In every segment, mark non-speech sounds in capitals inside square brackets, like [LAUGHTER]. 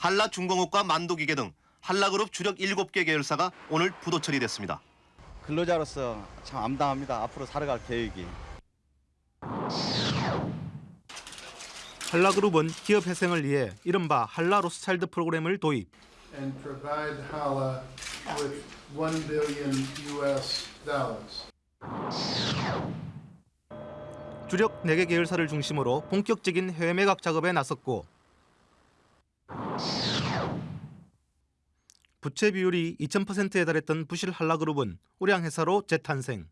한라중공업과 만도기계 등 한라그룹 주력 7개 계열사가 오늘 부도 처리됐습니다. 근로자로서 참 암담합니다. 앞으로 살아갈 계획이. 한라그룹은 기업 회생을 위해 이른바 한라 로스차일드 프로그램을 도입. and provide Hala with 1 billion US dollars. 주력 4개 계열사를 중심으로 본격적인 해외 매각 작업에 나섰고 부채 비율이 2000%에 달했던 부실 한라그룹은 우량 회사로 재탄생.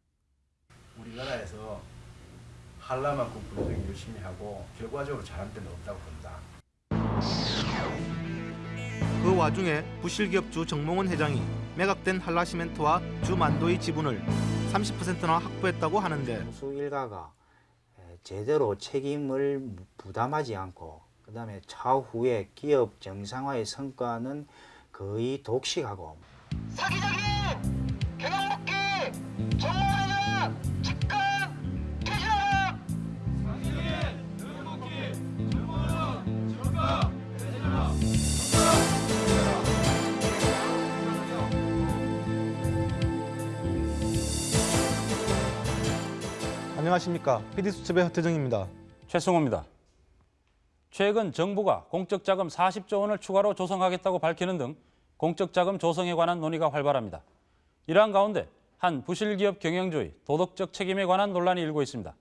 우리나라에서 한라만큼 분석이 열심히 하고 결과적으로 잘한 데는 없다고 봅니다. 그 와중에 부실 기업주 정몽원 회장이 매각된 한라시멘트와 주만도의 지분을 30%나 확보했다고 하는데 공수 일가가 제대로 책임을 부담하지 않고 그 다음에 차후에 기업 정상화의 성과는 거의 독식하고 사기적인 경영복귀 정원회장 즉각 퇴진하라 안녕하십니까 PD수첩의 허태정입니다. 최승호입니다. 최근 정부가 공적자금 40조 원을 추가로 조성하겠다고 밝히는 등 공적자금 조성에 관한 논의가 활발합니다. 이러한 가운데 한 부실기업 경영주의 도덕적 책임에 관한 논란이 일고 있습니다.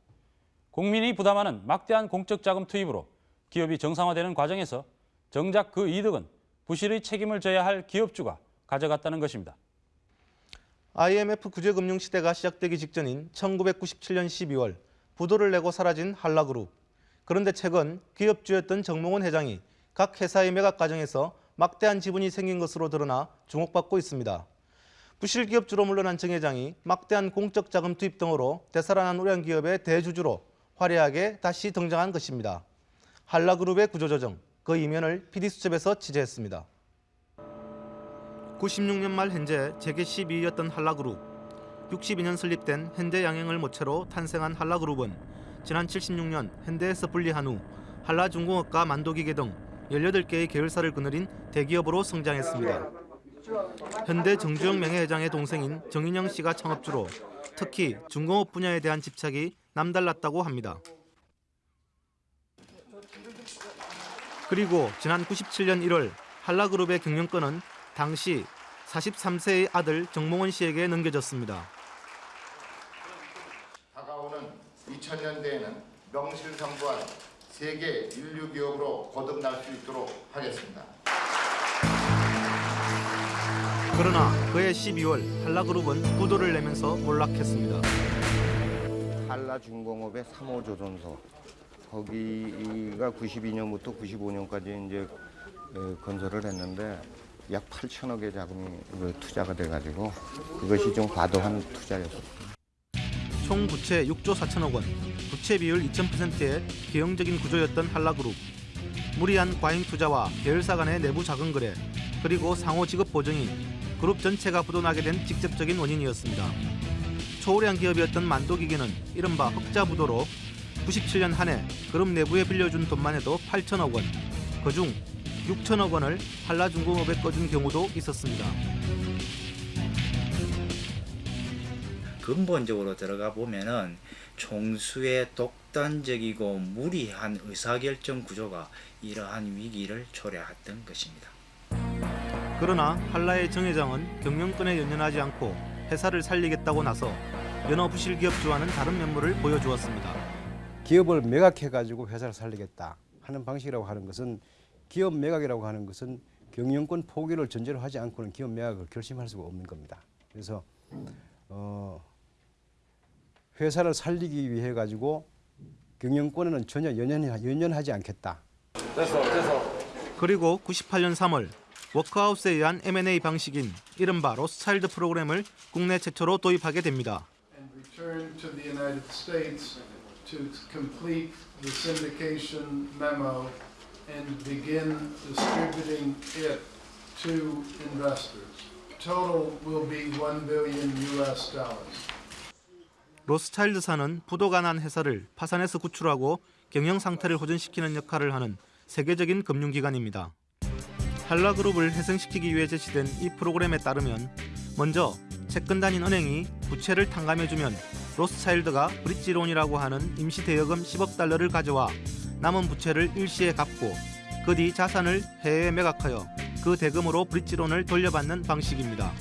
국민이 부담하는 막대한 공적자금 투입으로 기업이 정상화되는 과정에서 정작 그 이득은 부실의 책임을 져야 할 기업주가 가져갔다는 것입니다. IMF 구제금융 시대가 시작되기 직전인 1997년 12월 부도를 내고 사라진 한라그룹. 그런데 최근 기업주였던 정몽원 회장이 각 회사의 매각 과정에서 막대한 지분이 생긴 것으로 드러나 주목받고 있습니다. 부실 기업주로 물러난 정 회장이 막대한 공적 자금 투입 등으로 되살아난 우량 기업의 대주주로 화려하게 다시 등장한 것입니다. 한라그룹의 구조조정, 그 이면을 PD수첩에서 취재했습니다. 96년 말 현재 재계 12위였던 한라그룹. 62년 설립된 현대 양행을 모체로 탄생한 한라그룹은 지난 76년 현대에서 분리한 후 한라중공업과 만도기계 등 18개의 계열사를 거느린 대기업으로 성장했습니다. 현대 정주영 명예회장의 동생인 정인영 씨가 창업주로 특히 중공업 분야에 대한 집착이 남달랐다고 합니다. 그리고 지난 97년 1월 한라그룹의 경영권은 당시 43세의 아들 정몽원 씨에게 넘겨졌습니다. 다가오는 2000년대에는 명실상부한 세계 인류 기업으로 거듭날 수 있도록 하겠습니다. 그러나 그해 12월 한라그룹은 부도를 내면서 몰락했습니다. 한라중공업의 3호 조선소 거기가 92년부터 95년까지 이제 어, 건설을 했는데 약 8천억의 자금이 그 투자가 돼가지고 그것이 좀 과도한 투자였었습니다. 총 부채 6조 4천억 원, 부채 비율 2000%의 기형적인 구조였던 한라그룹. 무리한 과잉 투자와 계열사 간의 내부 자금 거래, 그리고 상호 지급 보증이 그룹 전체가 부도나게 된 직접적인 원인이었습니다. 초우량 기업이었던 만도기계는 이른바 흑자 부도로 97년 한 해 그룹 내부에 빌려준 돈만 해도 8천억 원, 그중 6천억 원을 한라중공업에 꺼준 경우도 있었습니다. 근본적으로 들어가 보면은 총수의 독단적이고 무리한 의사결정 구조가 이러한 위기를 초래했던 것입니다. 그러나 한라의 정 회장은 경영권에 연연하지 않고 회사를 살리겠다고 나서 연어 부실 기업주와는 다른 면모를 보여주었습니다. 기업을 매각해가지고 회사를 살리겠다 하는 방식이라고 하는 것은 기업 매각이라고 하는 것은 경영권 포기를 전제로 하지 않고는 기업 매각을 결심할 수가 없는 겁니다. 그래서 어, 회사를 살리기 위해 가지고 경영권에는 전혀 연연, 연연하지 않겠다. 그리고 98년 3월 워크하우스에 의한 M&A 방식인 이른바 로스차일드 프로그램을 국내 최초로 도입하게 됩니다. And return to the United States to complete the syndication memo and begin distributing it to investors. Total will be 1 billion US dollars. 로스차일드사는 부도가 난 회사를 파산해서 구출하고 경영 상태를 호전시키는 역할을 하는 세계적인 금융기관입니다. 한라그룹을 회생시키기 위해 제시된 이 프로그램에 따르면 먼저 채권 단인 은행이 부채를 탕감해주면 로스차일드가 브릿지론이라고 하는 임시 대여금 10억 달러를 가져와 남은 부채를 일시에 갚고 그 뒤 자산을 해외에 매각하여 그 대금으로 브릿지론을 돌려받는 방식입니다.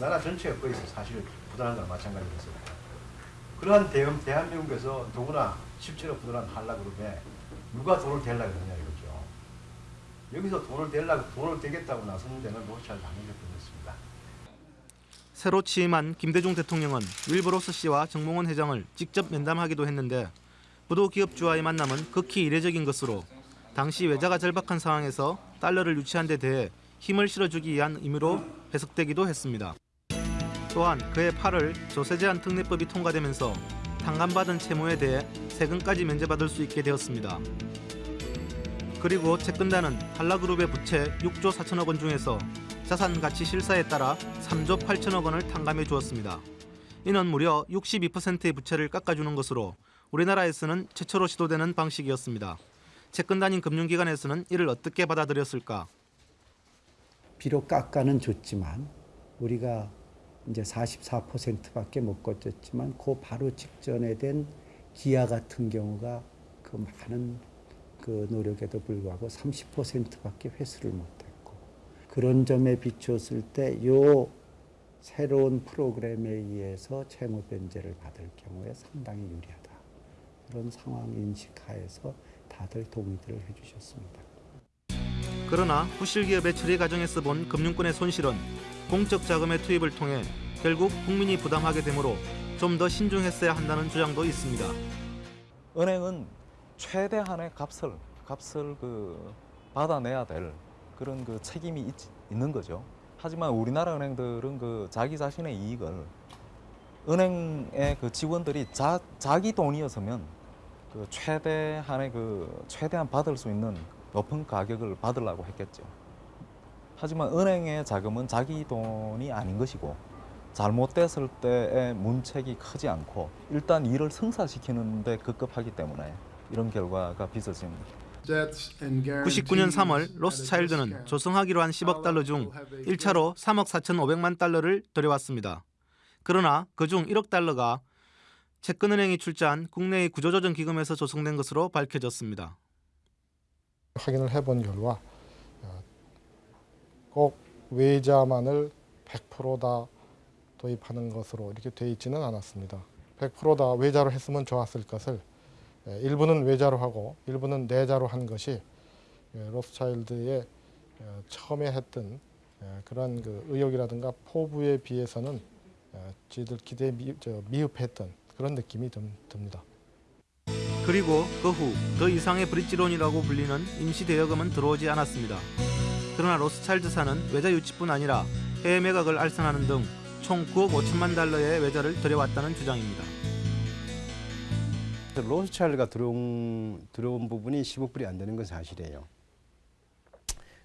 나라 전체가 거기서 사실 부도난 거랑 마찬가지였어요. 그러한 대한, 대한민국에서 누구나 실제로 부도난 한라그룹에 누가 돈을 대려고 그러냐 이거죠. 여기서 돈을 대려고 돈을 대겠다고 나서는 데는 로스차일드 한 명뿐이었습니다. 새로 취임한 김대중 대통령은 윌버로스 씨와 정몽원 회장을 직접 면담하기도 했는데 부도 기업주와의 만남은 극히 이례적인 것으로 당시 외자가 절박한 상황에서 달러를 유치한 데 대해 힘을 실어주기 위한 의미로 해석되기도 했습니다. 또한 그해 8월 조세제한 특례법이 통과되면서 탕감받은 채무에 대해 세금까지 면제받을 수 있게 되었습니다. 그리고 채권단은 한라그룹의 부채 6조 4천억 원 중에서 자산 가치 실사에 따라 3조 8천억 원을 탕감해 주었습니다. 이는 무려 62%의 부채를 깎아주는 것으로 우리나라에서는 최초로 시도되는 방식이었습니다. 채권단인 금융기관에서는 이를 어떻게 받아들였을까? 비록 깎아는 줬지만 우리가 이제 44%밖에 못 거쳤지만 그 바로 직전에 된 기아 같은 경우가 그 많은 그 노력에도 불구하고 30%밖에 회수를 못했고 그런 점에 비추었을 때 요 새로운 프로그램에 의해서 채무 변제를 받을 경우에 상당히 유리하다 그런 상황 인식하에서 다들 동의들을 해주셨습니다. 그러나 부실기업의 처리 과정에서 본 금융권의 손실은 공적 자금의 투입을 통해 결국 국민이 부담하게 되므로 좀 더 신중했어야 한다는 주장도 있습니다. 은행은 최대한의 값을 값을 그 받아내야 될 그런 그 책임이 있, 있는 거죠. 하지만 우리나라 은행들은 그 자기 자신의 이익을 은행의 그 직원들이 자, 자기 돈이었으면 그 최대한의 그 최대한 받을 수 있는 높은 가격을 받으려고 했겠죠. 하지만 은행의 자금은 자기 돈이 아닌 것이고 잘못됐을 때의 문책이 크지 않고 일단 일을 성사시키는 데 급급하기 때문에 이런 결과가 빚어집니다. 99년 3월 로스차일드는 조성하기로 한 10억 달러 중 1차로 3억 4,500만 달러를 들여왔습니다. 그러나 그중 1억 달러가 채권은행이 출자한 국내의 구조조정 기금에서 조성된 것으로 밝혀졌습니다. 확인을 해본 결과 어, 꼭 외자만을 100%다 도입하는 것으로 이렇게 돼 있지는 않았습니다. 100%다 외자로 했으면 좋았을 것을 예, 일부는 외자로 하고 일부는 내자로 한 것이 예, 로스차일드의 어, 처음에 했던 예, 그런 그 의욕이라든가 포부에 비해서는 어, 저희들 기대에 미, 저, 미흡했던 그런 느낌이 좀 듭니다. 그리고 그 후 더 이상의 브릿지론이라고 불리는 임시 대여금은 들어오지 않았습니다. 그러나 로스차일드사는 외자 유치뿐 아니라 해외 매각을 알선하는 등 총 9억 5천만 달러의 외자를 들여왔다는 주장입니다. 로스차일드가 들어온, 들어온 부분이 10억 불이 안 되는 건 사실이에요.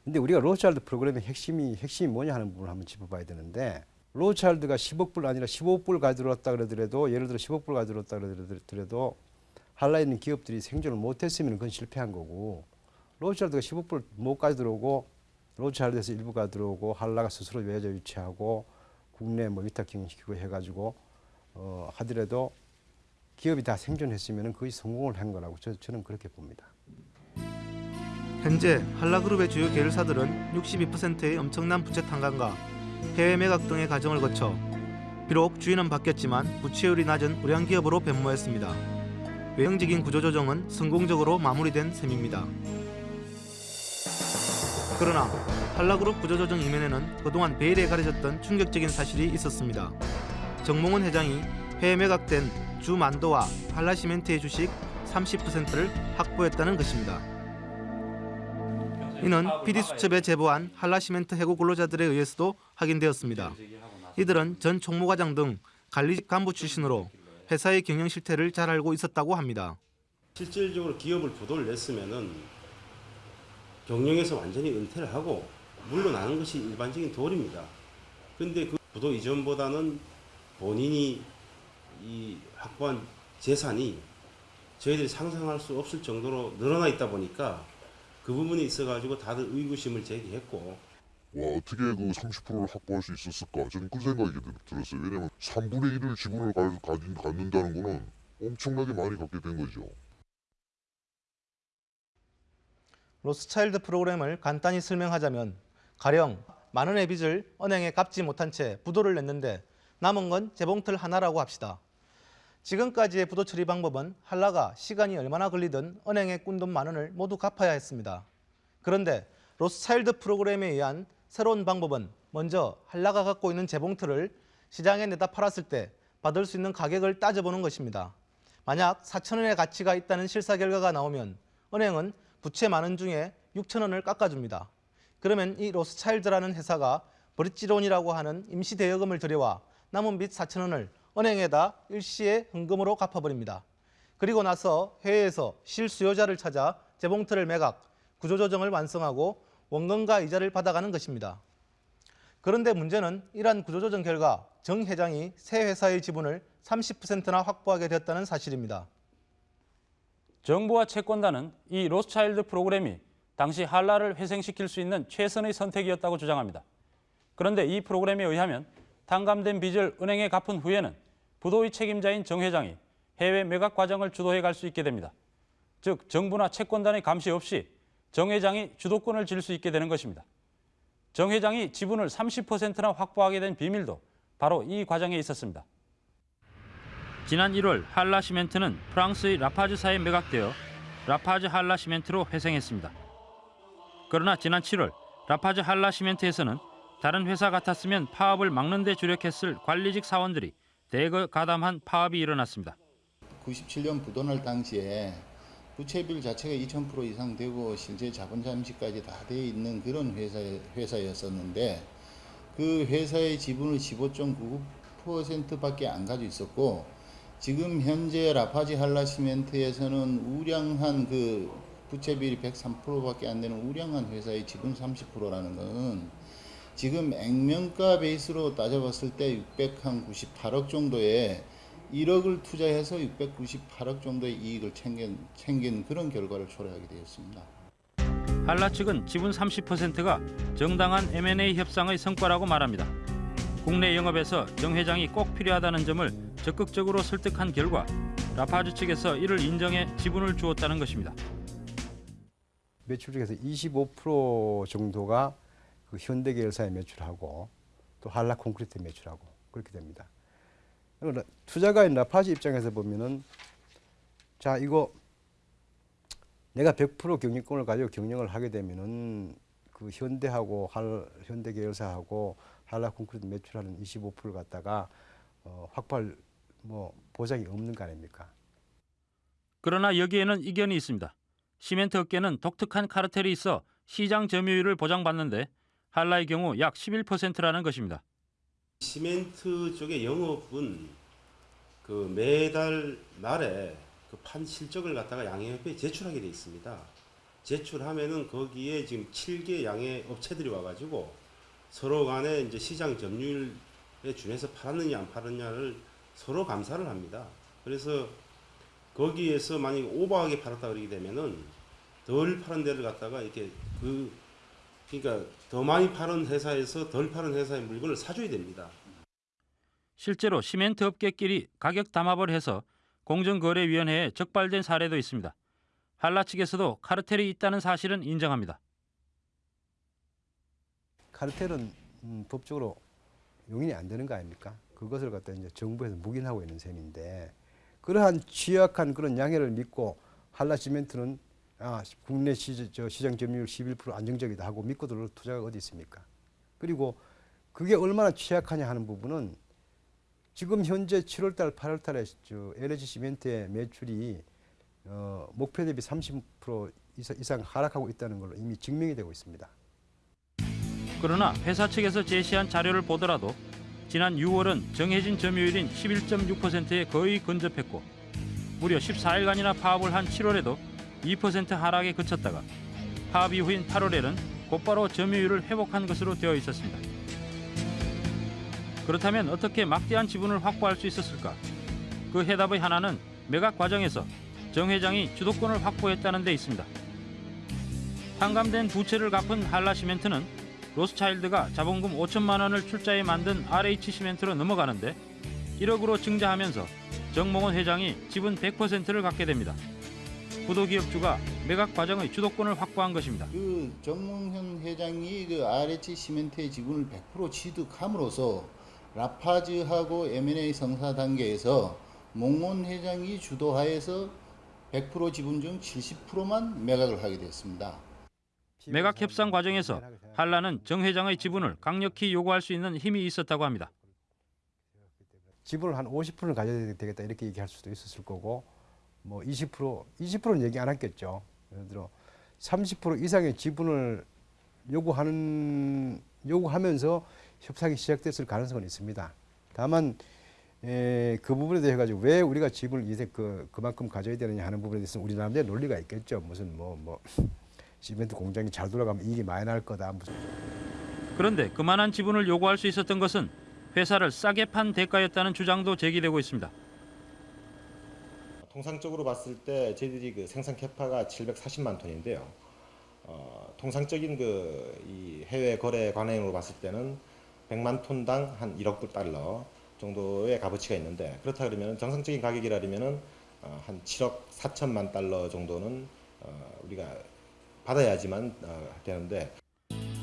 근데 우리가 로스차일드 프로그램의 핵심이 핵심이 뭐냐 하는 부분을 한번 짚어봐야 되는데 로스차일드가 10억 불 아니라 15억 불 가져왔다 그러더라도 예를 들어 10억 불 가져왔다 그러더라도 한라 있는 기업들이 생존을 못했으면 그건 실패한 거고 로스차일드가 10억 불못 가져들어오고 로스차일드에서 일부가 들어오고 한라가 스스로 외자 유치하고 국내 뭐 위탁 경영시키고 해가지고 어, 하더라도 기업이 다 생존했으면 거의 성공을 한 거라고 저, 저는 그렇게 봅니다. 현재 한라그룹의 주요 계열사들은 62%의 엄청난 부채 탕감과 해외 매각 등의 과정을 거쳐 비록 주인은 바뀌었지만 부채율이 낮은 우량 기업으로 변모했습니다. 외형적인 구조조정은 성공적으로 마무리된 셈입니다. 그러나 한라그룹 구조조정 이면에는 그동안 베일에 가려졌던 충격적인 사실이 있었습니다. 정몽원 회장이 해외 매각된 주만도와 한라시멘트의 주식 30%를 확보했다는 것입니다. 이는 PD수첩에 제보한 한라시멘트 해고 근로자들에 의해서도 확인되었습니다. 이들은 전 총무과장 등 관리직 간부 출신으로 회사의 경영 실태를 잘 알고 있었다고 합니다. 실질적으로 기업을 부도를 냈으면은 경영에서 완전히 은퇴를 하고 물러나는 것이 일반적인 도리입니다. 근데 그 부도 이전보다는 본인이 이 확보한 재산이 저희들이 상상할 수 없을 정도로 늘어나 있다 보니까 그 부분에 있어가지고 다들 의구심을 제기했고. 와 어떻게 그 30%를 확보할 수 있었을까? 저는 그 생각이 들- 들었어요. 왜냐면 3분의 1을 지분을 가, 가진, 갖는다는 거는 엄청나게 많이 갖게 된 거죠 로스차일드 프로그램을 간단히 설명하자면 가령 만 원의 빚을 은행에 갚지 못한 채 부도를 냈는데 남은 건 재봉틀 하나라고 합시다. 지금까지의 부도 처리 방법은 한라가 시간이 얼마나 걸리든 은행에 꾼돈 만 원을 모두 갚아야 했습니다. 그런데 로스차일드 프로그램에 의한 새로운 방법은 먼저 한라가 갖고 있는 재봉틀을 시장에 내다 팔았을 때 받을 수 있는 가격을 따져보는 것입니다. 만약 4천 원의 가치가 있다는 실사 결과가 나오면 은행은 부채 만원 중에 6천 원을 깎아줍니다. 그러면 이 로스차일드라는 회사가 브릿지론이라고 하는 임시 대여금을 들여와 남은 빚 4천 원을 은행에다 일시에 현금으로 갚아버립니다. 그리고 나서 해외에서 실수요자를 찾아 재봉틀을 매각, 구조조정을 완성하고 원금과 이자를 받아가는 것입니다. 그런데 문제는 이러한 구조조정 결과 정 회장이 새 회사의 지분을 30%나 확보하게 되었다는 사실입니다. 정부와 채권단은 이 로스차일드 프로그램이 당시 한라를 회생시킬 수 있는 최선의 선택이었다고 주장합니다. 그런데 이 프로그램에 의하면 탕감된 빚을 은행에 갚은 후에는 부도의 책임자인 정 회장이 해외 매각 과정을 주도해 갈 수 있게 됩니다. 즉 정부나 채권단의 감시 없이 정 회장이 주도권을 질 수 있게 되는 것입니다. 정 회장이 지분을 30%나 확보하게 된 비밀도 바로 이 과정에 있었습니다. 지난 1월 한라 시멘트는 프랑스의 라파즈사에 매각되어 라파즈 한라 시멘트로 회생했습니다. 그러나 지난 7월 라파즈 한라 시멘트에서는 다른 회사 같았으면 파업을 막는 데 주력했을 관리직 사원들이 대거 가담한 파업이 일어났습니다. 97년 부도날 당시에 부채비율 자체가 2000% 이상 되고 실제 자본 잠식까지 다 돼 있는 그런 회사 회사였었는데 그 회사의 지분을 15.99%밖에 안 가지고 있었고 지금 현재 라파지 할라 시멘트에서는 우량한 그 부채 비율이 103%밖에 안 되는 우량한 회사의 지분 30%라는 것은 지금 액면가 베이스로 따져봤을 때 698억 정도의 1억을 투자해서 698억 정도의 이익을 챙긴, 챙긴 그런 결과를 초래하게 되었습니다. 한라 측은 지분 30%가 정당한 M&A 협상의 성과라고 말합니다. 국내 영업에서 정 회장이 꼭 필요하다는 점을 적극적으로 설득한 결과 라파즈 측에서 이를 인정해 지분을 주었다는 것입니다. 매출 중에서 25% 정도가 그 현대계열사에 매출하고 또 한라 콘크리트에 매출하고 그렇게 됩니다. 투자가인 라파지 입장에서 보면은 자 이거 내가 100% 경영권을 가지고 경영을 하게 되면은 그 현대하고 할 현대 계열사하고 한라 콘크리트 매출하는 25%를 갖다가 어, 확보할 뭐 보장이 없는 거 아닙니까? 그러나 여기에는 이견이 있습니다. 시멘트 업계는 독특한 카르텔이 있어 시장 점유율을 보장받는데 한라의 경우 약 11%라는 것입니다. 시멘트 쪽의 영업은 그 매달 말에 그 판 실적을 갖다가 양해협회에 제출하게 돼 있습니다. 제출하면은 거기에 지금 7개 양해 업체들이 와가지고 서로 간에 이제 시장 점유율에 준해서 팔았느냐 안 팔았냐를 서로 감사를 합니다. 그래서 거기에서 만약 오버하게 팔았다 그러게 되면은 덜 파는 데를 갖다가 이렇게 그 그러니까 더 많이 파는 회사에서 덜 파는 회사의 물건을 사줘야 됩니다. 실제로 시멘트 업계끼리 가격 담합을 해서 공정거래위원회에 적발된 사례도 있습니다. 한라 측에서도 카르텔이 있다는 사실은 인정합니다. 카르텔은 음, 법적으로 용인이 안 되는 거 아닙니까? 그것을 갖다 이제 정부에서 묵인하고 있는 셈인데 그러한 취약한 그런 양해를 믿고 한라 시멘트는 아, 국내 시, 저 시장 점유율 11% 안정적이다 하고 믿고 들어 투자가 어디 있습니까? 그리고 그게 얼마나 취약하냐 하는 부분은 지금 현재 7월달, 8월달에 저 LG 시멘트의 매출이 어, 목표 대비 30% 이상, 이상 하락하고 있다는 걸로 이미 증명이 되고 있습니다. 그러나 회사 측에서 제시한 자료를 보더라도 지난 6월은 정해진 점유율인 11.6%에 거의 근접했고 무려 14일간이나 파업을 한 7월에도 2% 하락에 그쳤다가 파업 이후인 8월에는 곧바로 점유율을 회복한 것으로 되어 있었습니다. 그렇다면 어떻게 막대한 지분을 확보할 수 있었을까? 그 해답의 하나는 매각 과정에서 정 회장이 주도권을 확보했다는 데 있습니다. 탕감된 부채를 갚은 한라시멘트는 로스차일드가 자본금 5천만 원을 출자해 만든 RH시멘트로 넘어가는데 1억으로 증자하면서 정몽원 회장이 지분 100%를 갖게 됩니다. 부도기업주가 매각 과정의 주도권을 확보한 것입니다. 그 정몽현 회장이 그 RH 시멘트의 지분을 100% 취득함으로써 라파즈하고 M&A 성사 단계에서 몽원 회장이 주도하에서 100% 지분 중 70%만 매각을 하게 됐습니다. 매각 협상 과정에서 한라는 정 회장의 지분을 강력히 요구할 수 있는 힘이 있었다고 합니다. 지분을 한 50%를 가져야 되겠다 이렇게 얘기할 수도 있었을 거고 뭐 20% 20%는 얘기 안 했겠죠. 예를 들어 30% 이상의 지분을 요구하는 요구하면서 협상이 시작됐을 가능성은 있습니다. 다만 에, 그 부분에 대해 가지고 왜 우리가 지분을 이제 그 그만큼 가져야 되느냐 하는 부분에 대해서 우리 나름대로 논리가 있겠죠. 무슨 뭐뭐 시멘트 공장이 잘 돌아가면 이익이 많이 날 거다. 그런데 그만한 지분을 요구할 수 있었던 것은 회사를 싸게 판 대가였다는 주장도 제기되고 있습니다. 통상적으로 봤을 때 저희들이 그 생산 캐파가 740만 톤인데요. 어, 통상적인 그이 해외 거래 관행으로 봤을 때는 100만 톤당 한 1억 불 달러 정도의 값어치가 있는데 그렇다 그러면 정상적인 가격이라면은 어, 한 7억 4천만 달러 정도는 어, 우리가 받아야지만 어, 되는데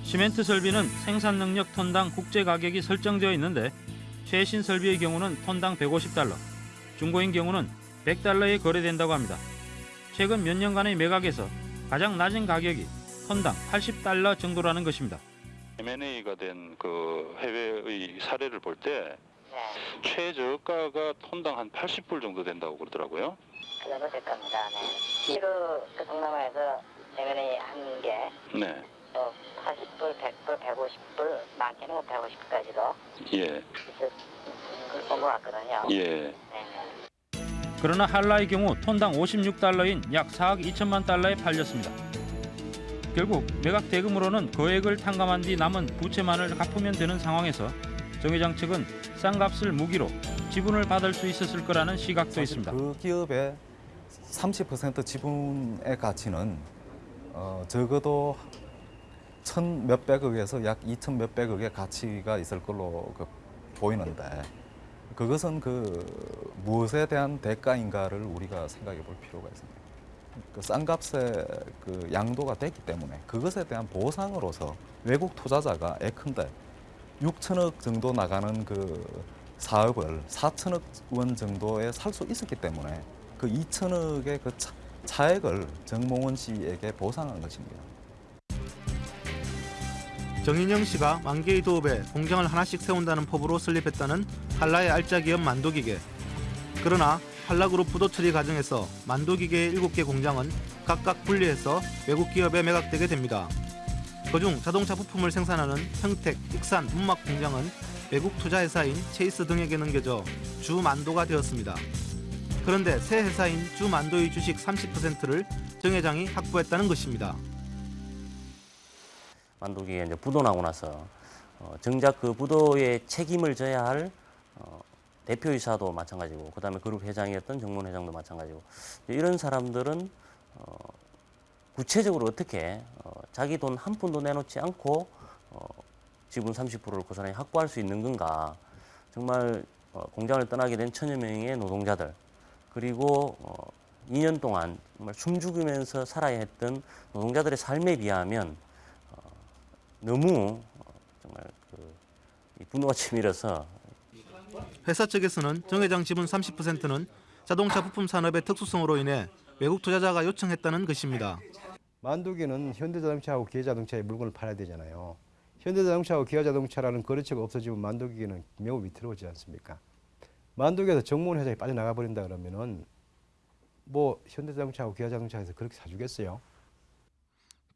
시멘트 설비는 생산 능력 톤당 국제 가격이 설정되어 있는데 최신 설비의 경우는 톤당 150달러, 중고인 경우는 100달러에 거래된다고 합니다. 최근 몇 년간의 매각에서 가장 낮은 가격이 톤당 80달러 정도라는 것입니다. M&A가 된 그 해외의 사례를 볼 때 최저가가 톤당 한 80불 정도 된다고 그러더라고요. 그 정도 될 겁니다. 네. 그, 그 동남아에서 M&A 한 게, 네. 또 80불, 100불, 150불, 많게는 뭐 150까지도 예. 있을 본것 같거든요. 예. 그러나 한라의 경우 톤당 56달러인 약 4억 2천만 달러에 팔렸습니다. 결국 매각 대금으로는 거액을 탕감한 뒤 남은 부채만을 갚으면 되는 상황에서 정 회장 측은 싼 값을 무기로 지분을 받을 수 있었을 거라는 시각도 있습니다. 그 기업의 30% 지분의 가치는 어, 적어도 천 몇백억에서 약 이천 몇백억의 가치가 있을 걸로 그 보이는데 그것은 그 무엇에 대한 대가인가를 우리가 생각해 볼 필요가 있습니다. 그 싼 값의 그 양도가 됐기 때문에 그것에 대한 보상으로서 외국 투자자가 예컨대 6천억 정도 나가는 그 사업을 4천억 원 정도에 살 수 있었기 때문에 그 2천억의 그 차, 차액을 정몽원 씨에게 보상한 것입니다. 정인영 씨가 만개의 도읍에 공장을 하나씩 세운다는 법으로 설립했다는 한라의 알짜 기업 만도기계. 그러나 한라그룹 부도 처리 과정에서 만도기계의 7개 공장은 각각 분리해서 외국 기업에 매각되게 됩니다. 그중 자동차 부품을 생산하는 평택, 익산, 문막 공장은 외국 투자회사인 체이스 등에게 넘겨져 주 만도가 되었습니다. 그런데 새 회사인 주만도의 주식 30%를 정 회장이 확보했다는 것입니다. 만두기에 이제 부도 나고 나서 어, 정작 그 부도의 책임을 져야 할 어, 대표이사도 마찬가지고 그다음에 그룹 회장이었던 정문 회장도 마찬가지고 이런 사람들은 어, 구체적으로 어떻게 어, 자기 돈 한 푼도 내놓지 않고 어, 지분 30%를 고스란히 확보할 수 있는 건가 정말 어, 공장을 떠나게 된 천여 명의 노동자들 그리고 어, 2년 동안 정말 숨죽이면서 살아야 했던 노동자들의 삶에 비하면 어, 너무 어, 정말 그, 이 분노가 [LAUGHS] 치밀어서 회사 측에서는 정 회장 지분 30%는 자동차 부품 산업의 특수성으로 인해 외국 투자자가 요청했다는 것입니다. 만두기는 현대자동차하고 기아자동차의 물건을 팔아야 되잖아요. 현대자동차하고 기아자동차라는 거래처가 없어지면 만두기는 매우 위태로워지지 않습니까? 만두기에서 정문 회사에 빠져나가 버린다 그러면은 뭐 현대자동차하고 기아자동차에서 그렇게 사주겠어요?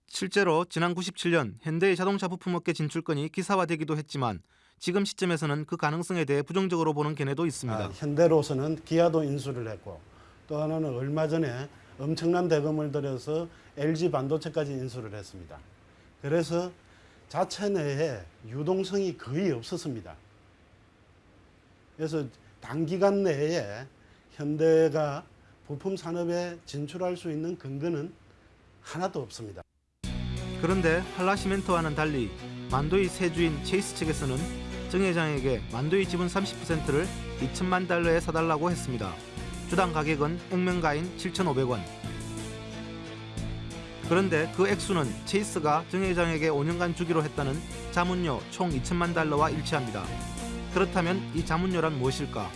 실제로 지난 97년 현대의 자동차 부품업계 진출권이 기사화되기도 했지만 지금 시점에서는 그 가능성에 대해 부정적으로 보는 견해도 있습니다. 아, 현대로서는 기아도 인수를 했고 또 하나는 얼마 전에 엄청난 대금을 들여서 LG 반도체까지 인수를 했습니다. 그래서 자체 내에 유동성이 거의 없었습니다. 그래서 단기간 내에 현대가 부품 산업에 진출할 수 있는 근거는 하나도 없습니다. 그런데 한라시멘트와는 달리 만도의 세주인 체이스 측에서는 정 회장에게 만도의 지분 30%를 2천만 달러에 사달라고 했습니다. 주당 가격은 액면가인 7,500원. 그런데 그 액수는 체이스가 정 회장에게 5년간 주기로 했다는 자문료 총 2천만 달러와 일치합니다. 그렇다면 이 자문료란 무엇일까?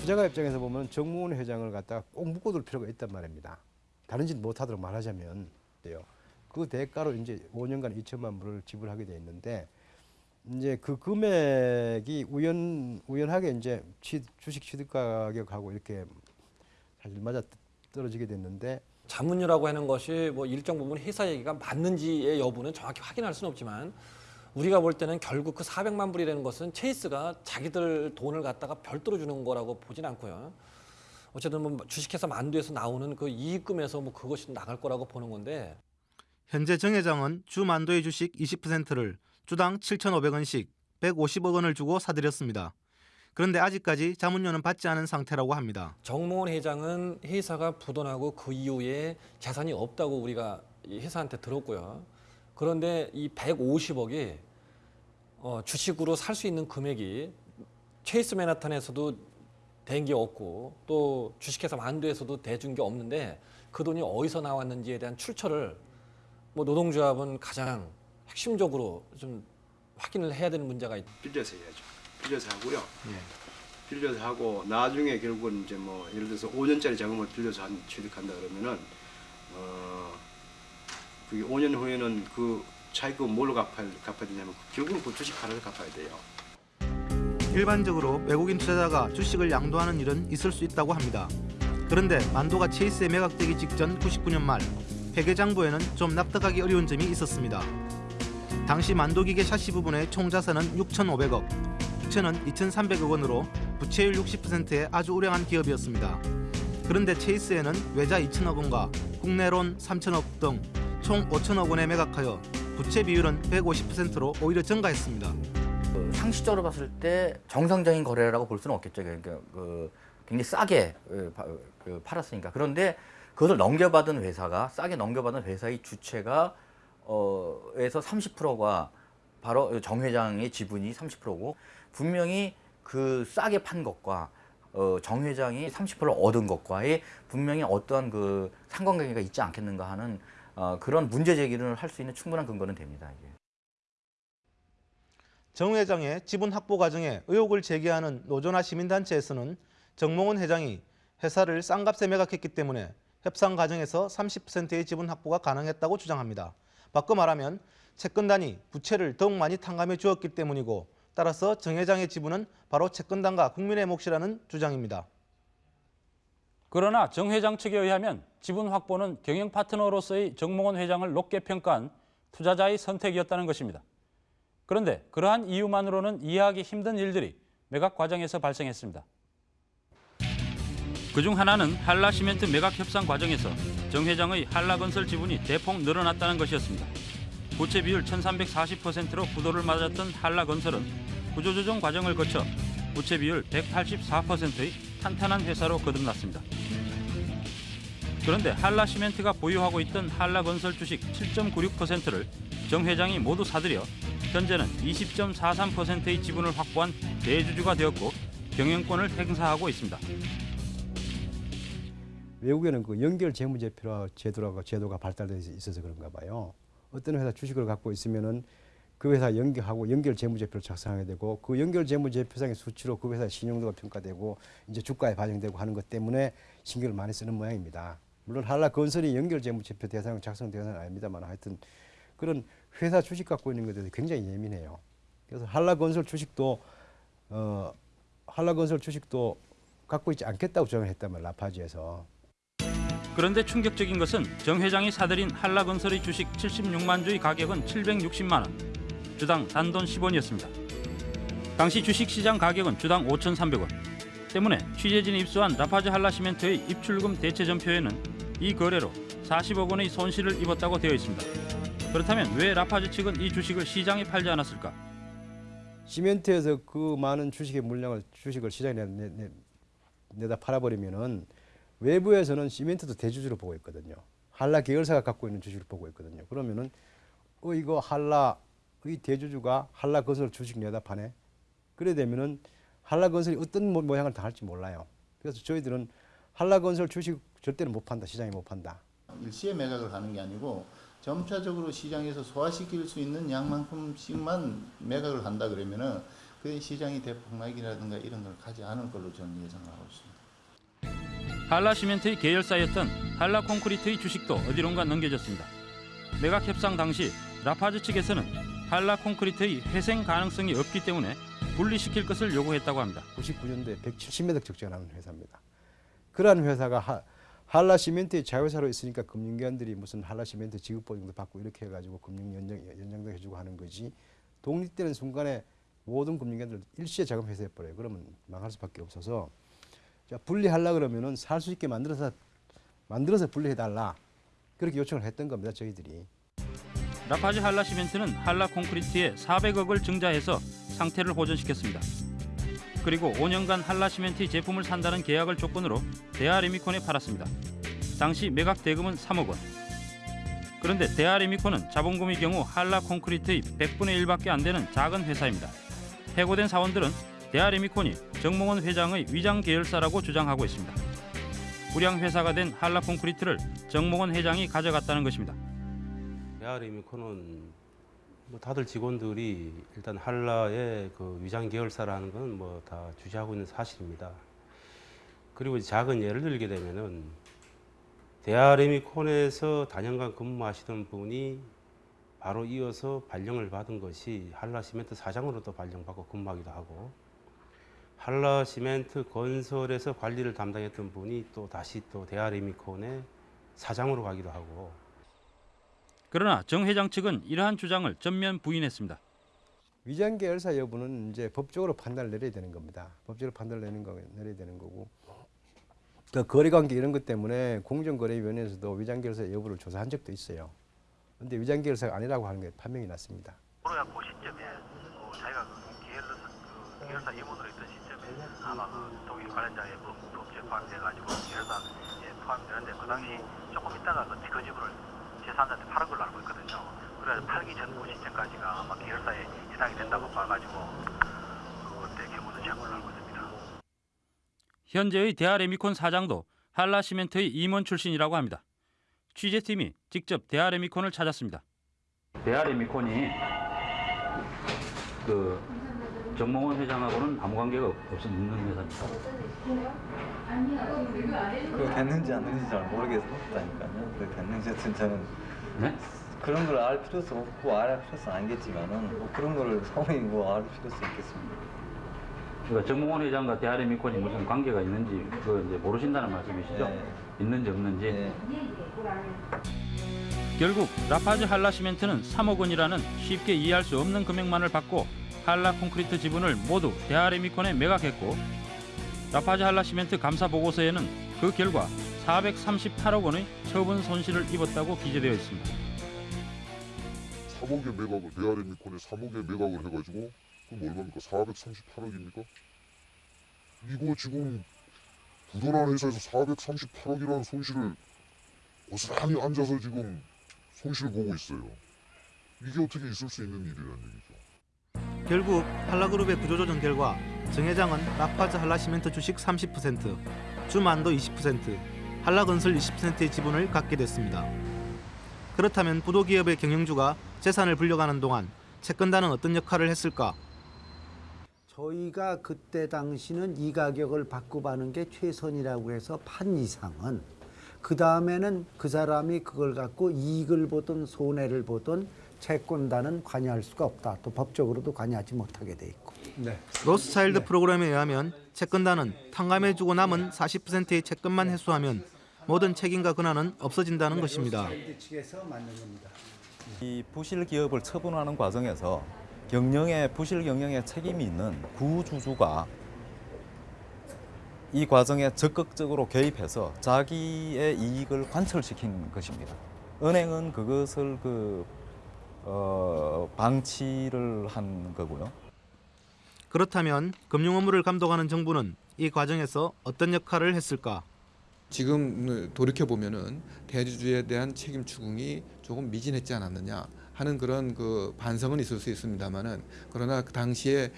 투자가 입장에서 보면 정무원 회장을 갖다가 꼭 묶어둘 필요가 있단 말입니다. 다른 짓 못하도록 말하자면 돼요. 그 대가로 이제 5년간 2천만 불을 지불하게 돼 있는데 이제 그 금액이 우연 우연하게 이제 취, 주식 취득 가격하고 이렇게 사실 맞아 떨어지게 됐는데 자문료라고 하는 것이 뭐 일정 부분 회사 얘기가 맞는지의 여부는 정확히 확인할 수는 없지만 우리가 볼 때는 결국 그 400만 불이라는 것은 체이스가 자기들 돈을 갖다가 별도로 주는 거라고 보진 않고요. 어쨌든 뭐 주식회사 만두에서 나오는 그 이익금에서 뭐 그것이 나갈 거라고 보는 건데 현재 정 회장은 주 만도의 주식 20%를 주당 7,500원씩 150억 원을 주고 사들였습니다. 그런데 아직까지 자문료는 받지 않은 상태라고 합니다. 정몽원 회장은 회사가 부도나고 그 이후에 재산이 없다고 우리가 이 회사한테 들었고요. 그런데 이 150억이 어, 주식으로 살 수 있는 금액이 체이스 맨하탄에서도 된 게 없고 또 주식회사 만두에서도 대준 게 없는데 그 돈이 어디서 나왔는지에 대한 출처를 뭐 노동조합은 가장 핵심적으로 좀 확인을 해야 되는 문제가 있다. 빌려서 해야죠. 빌려서 하고요. 빌려서 하고 나중에 결국은 이제 뭐 예를 들어서 5년짜리 자금을 빌려서 한 취득한다 그러면은 어 그게 5년 후에는 그 차익금 뭘로 갚아야, 갚아야 되냐면 결국은 그 주식 하나를 갚아야 돼요. 일반적으로 외국인 투자자가 주식을 양도하는 일은 있을 수 있다고 합니다. 그런데 만도가 체이스에 매각되기 직전 99년 말 회계장부에는 좀 납득하기 어려운 점이 있었습니다. 당시 만도기계 샤시 부분의 총 자산은 6,500억, 부채는 2,300억 원으로 부채율 60%의 아주 우량한 기업이었습니다. 그런데 체이스에는 외자 2천억 원과 국내론 3천억 등 총 5천억 원에 매각하여 부채 비율은 150%로 오히려 증가했습니다. 그 상식적으로 봤을 때 정상적인 거래라고 볼 수는 없겠죠. 그러니까 그 굉장히 싸게 그 파- 그 팔았으니까. 그런데 그것을 넘겨받은 회사가 싸게 넘겨받은 회사의 주체가 어 에서 30%가 바로 정 회장의 지분이 30%고 분명히 그 싸게 판 것과 어, 정 회장이 30%를 얻은 것과의 분명히 어떠한 그 상관관계가 있지 않겠는가 하는 어, 그런 문제 제기를 할 수 있는 충분한 근거는 됩니다. 이게. 정 회장의 지분 확보 과정에 의혹을 제기하는 노조나 시민단체에서는 정몽원 회장이 회사를 싼 값에 매각했기 때문에 협상 과정에서 30%의 지분 확보가 가능했다고 주장합니다. 바꿔 말하면 채권단이 부채를 더욱 많이 탕감해 주었기 때문이고 따라서 정 회장의 지분은 바로 채권단과 국민의 몫이라는 주장입니다. 그러나 정 회장 측에 의하면 지분 확보는 경영 파트너로서의 정몽원 회장을 높게 평가한 투자자의 선택이었다는 것입니다. 그런데 그러한 이유만으로는 이해하기 힘든 일들이 매각 과정에서 발생했습니다. 그중 하나는 한라시멘트 매각 협상 과정에서 정 회장의 한라건설 지분이 대폭 늘어났다는 것이었습니다. 부채 비율 1340%로 부도를 맞았던 한라건설은 구조조정 과정을 거쳐 부채 비율 184%의 탄탄한 회사로 거듭났습니다. 그런데 한라시멘트가 보유하고 있던 한라건설 주식 7.96%를 정 회장이 모두 사들여 현재는 20.43%의 지분을 확보한 대주주가 되었고 경영권을 행사하고 있습니다. 외국에는 그 연결 재무제표라 제도라고 제도가 발달되어 있어서 그런가 봐요. 어떤 회사 주식을 갖고 있으면은 그 회사 연결하고 연결 재무제표를 작성하게 되고 그 연결 재무제표상의 수치로 그 회사의 신용도가 평가되고 이제 주가에 반영되고 하는 것 때문에 신경을 많이 쓰는 모양입니다. 물론 한라 건설이 연결 재무제표 대상 작성 대상은 아닙니다만 하여튼 그런 회사 주식 갖고 있는 것에 굉장히 예민해요. 그래서 한라 건설 주식도 어 한라 건설 주식도 갖고 있지 않겠다고 말이에요. 라파지에서. 그런데 충격적인 것은 정 회장이 사들인 한라건설의 주식 76만 주의 가격은 760만 원, 주당 단돈 10원이었습니다. 당시 주식시장 가격은 주당 5,300원. 때문에 취재진이 입수한 라파즈 한라시멘트의 입출금 대체 전표에는 이 거래로 40억 원의 손실을 입었다고 되어 있습니다. 그렇다면 왜 라파즈 측은 이 주식을 시장에 팔지 않았을까? 시멘트에서 그 많은 주식의 물량을 주식을 시장에 내, 내, 내, 내다 팔아버리면은 외부에서는 시멘트도 대주주로 보고 있거든요. 한라 계열사가 갖고 있는 주식을 보고 있거든요. 그러면은 어 이거 한라의 대주주가 한라 건설 주식 내다 파네. 그래 되면은 한라 건설이 어떤 모- 모양을 다 할지 몰라요. 그래서 저희들은 한라건설 주식 절대로 못 판다. 시장에 못 판다. 일시에 매각을 하는 게 아니고 점차적으로 시장에서 소화시킬 수 있는 양만큼씩만 매각을 한다 그러면은 그 시장이 대폭락이라든가 이런 걸 가지 않을 걸로 저는 예상하고 있습니다. 한라시멘트의 계열사였던 한라콘크리트의 주식도 어디론가 넘겨졌습니다. 매각 협상 당시 라파즈 측에서는 한라콘크리트의 회생 가능성이 없기 때문에 분리시킬 것을 요구했다고 합니다. 99년도에 170매덕 적자가 나는 회사입니다. 그러한 회사가 하, 한라시멘트의 자회사로 있으니까 금융기관들이 무슨 한라시멘트 지급보증도 받고 이렇게 해가지고 금융 연장, 연장도 해주고 하는 거지 독립되는 순간에 모든 금융기관들 일시에 자금 회수해버려요. 그러면 망할 수밖에 없어서 자, 분리하려 그러면은 살 수 있게 만들어서 만들어서 분리해달라 그렇게 요청을 했던 겁니다. 저희들이. 라파즈 한라시멘트는 한라콘크리트에 400억을 증자해서 상태를 보존시켰습니다. 그리고 5년간 한라시멘트의 제품을 산다는 계약을 조건으로 대하레미콘에 팔았습니다. 당시 매각 대금은 3억 원. 그런데 대하레미콘은 자본금의 경우 한라 콘크리트의 100분의 1밖에 안 되는 작은 회사입니다. 해고된 사원들은 대하레미콘이 정몽원 회장의 위장 계열사라고 주장하고 있습니다. 불량 회사가 된 한라 콘크리트를 정몽원 회장이 가져갔다는 것입니다. 대하레미콘은 뭐 다들 직원들이 일단 한라의 그 위장 계열사라는 건 뭐 다 주시하고 있는 사실입니다. 그리고 작은 예를 들게 되면은 대하레미콘에서 단연간 근무하시던 분이 바로 이어서 발령을 받은 것이 한라시멘트 사장으로도 발령받고 근무하기도 하고 한라시멘트 건설에서 관리를 담당했던 분이 또 다시 또 대하레미콘의 사장으로 가기도 하고 그러나 정 회장 측은 이러한 주장을 전면 부인했습니다. 위장 계열사 여부는 이제 법적으로 판단을 내려야 되는 겁니다. 법적으로 판단을 내는 거 내려야 되는 거고. 그 거래관계 이런 것 때문에 공정거래위원회에서도 위장 계열사 여부를 조사한 적도 있어요. 그런데 위장 계열사가 아니라고 하는 게 판명이 났습니다. 코로나 그 시점에 어, 자기가 그 계열사, 그 계열사 임원으로 있던 시점에 아마 그 독일 관련자의 법, 법제에 포함돼가지고 계열사에 포함되는데 그 당시 조금 있다가 그, 그 지분을 제3자한테 팔은 걸로 알고 있거든요. 그래서 팔기 전그 시점까지가 아마 계열사에 해당이 된다고 봐가지고 그때 경우는 제가 걸로 알고 있습니다. 현재의 대하레미콘 사장도 한라시멘트의 임원 출신이라고 합니다. 취재팀이 직접 대하레미콘을 찾았습니다. 대하레미콘이 그 정몽원 회장하고는 아무 관계가 없는 회사입니다. 그거 됐는지 안 됐는지 잘 모르겠다니까요. 그 됐는지 여튼 저는 네? 그런 걸 알 필요도 없고 알 필요도 아니겠지만은 뭐 그런 걸 성이 뭐알 필요도 있겠습니까? 그러니까 정몽원 회장과 대하레미콘이 무슨 관계가 있는지 그 이제 모르신다는 말씀이시죠? 있는지 없는지. 결국 라파즈 한라 시멘트는 3억 원이라는 쉽게 이해할 수 없는 금액만을 받고 한라 콘크리트 지분을 모두 대하레미콘에 매각했고 라파즈 한라 시멘트 감사 보고서에는 그 결과 438억 원의 처분 손실을 입었다고 기재되어 있습니다. 3억의 매각을 대아레미콘에 3억의 매각을 해가지고 그럼 얼마입니까? 438억입니까? 이거 지금 부도난 회사에서 438억이라는 손실을 고스란히 앉아서 지금 손실 보고 있어요. 이게 어떻게 있을 수 있는 일이라는 얘기죠. 결국 한라그룹의 구조조정 결과 정 회장은 라파즈 한라시멘트 주식 30%, 주만도 20%, 한라건설 20%의 지분을 갖게 됐습니다. 그렇다면 부도기업의 경영주가 재산을 불려가는 동안 채권단은 어떤 역할을 했을까? 저희가 그때 당시는 이 가격을 받고 파는 게 최선이라고 해서 판 이상은 그 다음에는 그 사람이 그걸 갖고 이익을 보든 손해를 보든 채권단은 관여할 수가 없다. 또 법적으로도 관여하지 못하게 돼 있고. 로스차일드 프로그램에 의하면 채권단은 탕감해주고 남은 40%의 채권만 회수하면 모든 책임과 권한은 없어진다는 것입니다. 측에서 만든 겁니다. 이 부실 기업을 처분하는 과정에서 경영에 부실 경영에 책임이 있는 구주주가 이 과정에 적극적으로 개입해서 자기의 이익을 관철시킨 것입니다. 은행은 그것을 그 어, 방치를 한 거고요. 그렇다면 금융 업무를 감독하는 정부는 이 과정에서 어떤 역할을 했을까? 지금 돌이켜 보면은 대주주에 대한 책임 추궁이 조금 미진했지 않았느냐 하는 그런 그 반성은 있을 수 있습니다만은 그러나 그 당시에